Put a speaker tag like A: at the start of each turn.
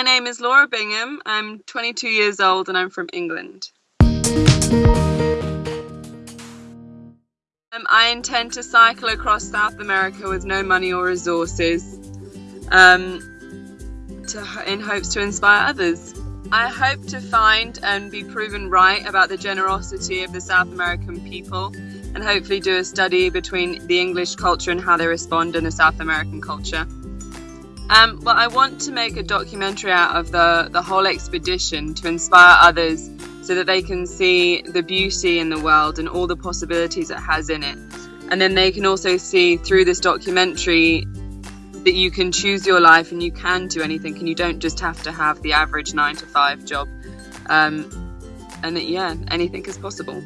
A: my name is Laura Bingham. I'm 22 years old and I'm from England. Um, I intend to cycle across South America with no money or resources um, to, in hopes to inspire others. I hope to find and be proven right about the generosity of the South American people and hopefully do a study between the English culture and how they respond in the South American culture. Um, well, I want to make a documentary out of the, the whole expedition to inspire others so that they can see the beauty in the world and all the possibilities it has in it. And then they can also see through this documentary that you can choose your life and you can do anything and you don't just have to have the average nine to five job. Um, and that, yeah, anything is possible.